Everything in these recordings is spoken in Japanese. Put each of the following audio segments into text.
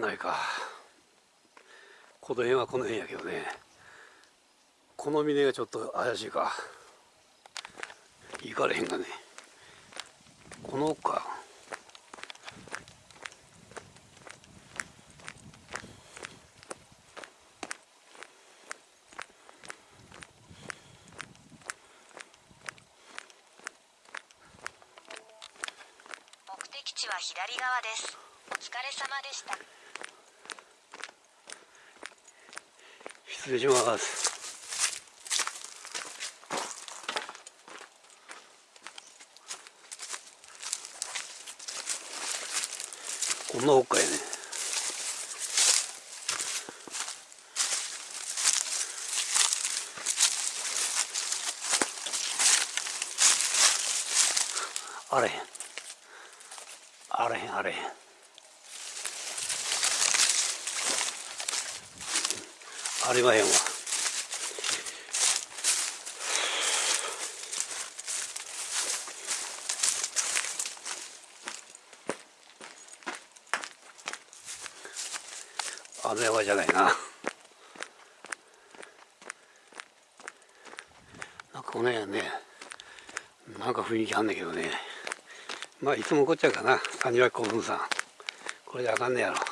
ないか。この辺はこの辺やけどね。この峰がちょっと怪しいか。行かれへんがね。この奥か。目的地は左側です。お疲れ様でした。失礼します。こんな奥かいね。あれへん。あれへんあれへん。ありまへんわ。あの山じゃないな。なんかこの辺ねなんか雰囲気あんねんけどね。まあいつもこっちゃうかな。谷脇古墳さん。これじゃあかんねやろ。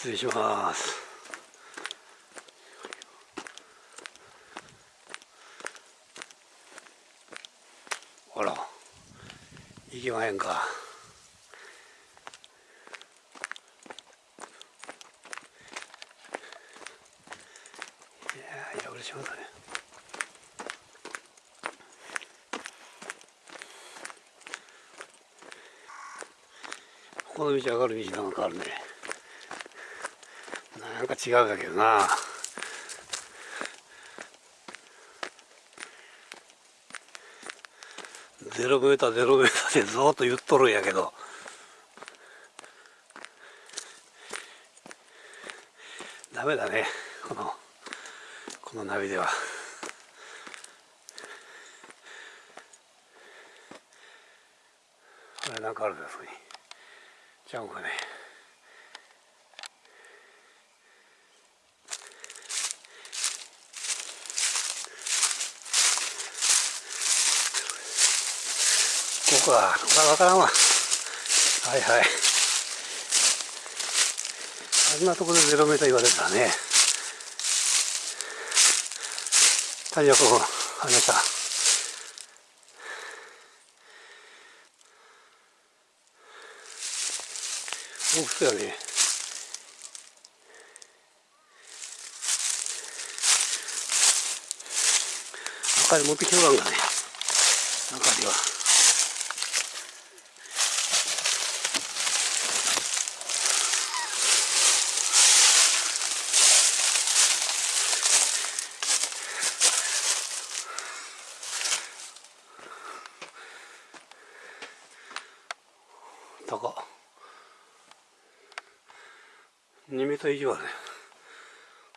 失礼します。あら行きまへんか。いやいや嬉しいことね。この道上がる道なんかあるね。なんか違うんだけどな。ゼロメーターゼロメーターでずっと言っとるんやけど。ダメだねこのこのナビでは。これなんかあるんですに。ちゃんかね。こかここは分からんわ。はいはい。あんなところでゼロメーター言われたらねタイヤこうありました。大きそうやね明かり持ってきておらんがね明かりは。高2メーター以上あるね。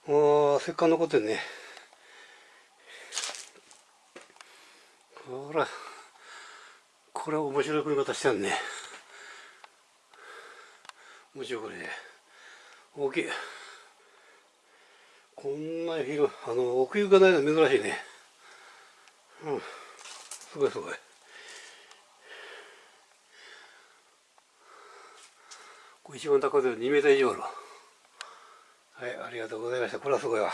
おーせっかく残ってんね。ほら。これは面白い組み方してんね。面白いこれ。ね大きい。こんな広いあの奥行きがないの珍しいね。うん。すごいすごいこれ一番高いで2メーター以上あるはいありがとうございました。これはすごいわ。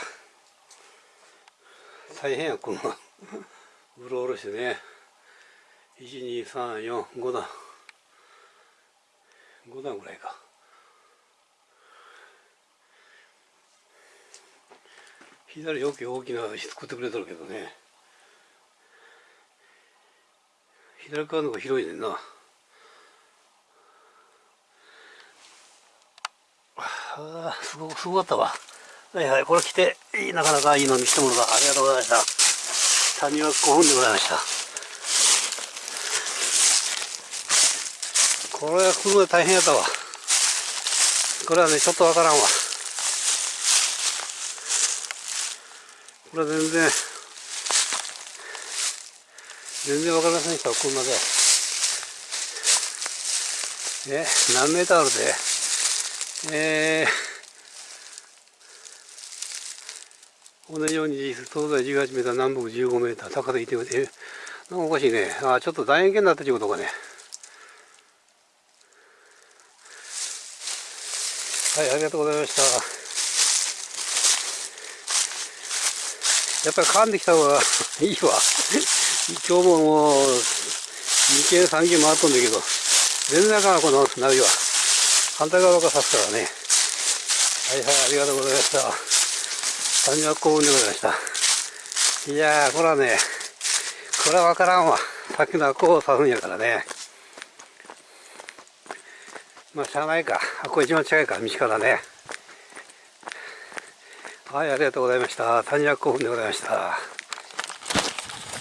大変やこんなうろうろしてね。12345段。5段ぐらいか。左よく大きな作ってくれとるけどね。左側の方が広いねんな。あすごすごかったわ。はいはいこれ来てなかなかいいの見せてもらったありがとうございました。谷は5分でございました。これは来るの大変やったわ。これはねちょっとわからんわ。これは全然全然わかりませんでした、車で。え、何メーターあるで？えー、同じように東西18メーター、南北15メーター、高さ1メーター。え、なんかおかしいね。あ、ちょっと楕円形になったということかね。はい、ありがとうございました。やっぱり噛んできた方がいいわ。今日ももう、2軒3軒回っとんだけど、全然あかん、このナビは。反対側から刺すからね。はいはい、ありがとうございました。三百幸運でございました。いやー、これはね、これはわからんわ。さっきのはこう刺すんやからね。まあ、しゃあないか。あ、こ一番近いか、道からね。はい、ありがとうございました。三百幸運でございました。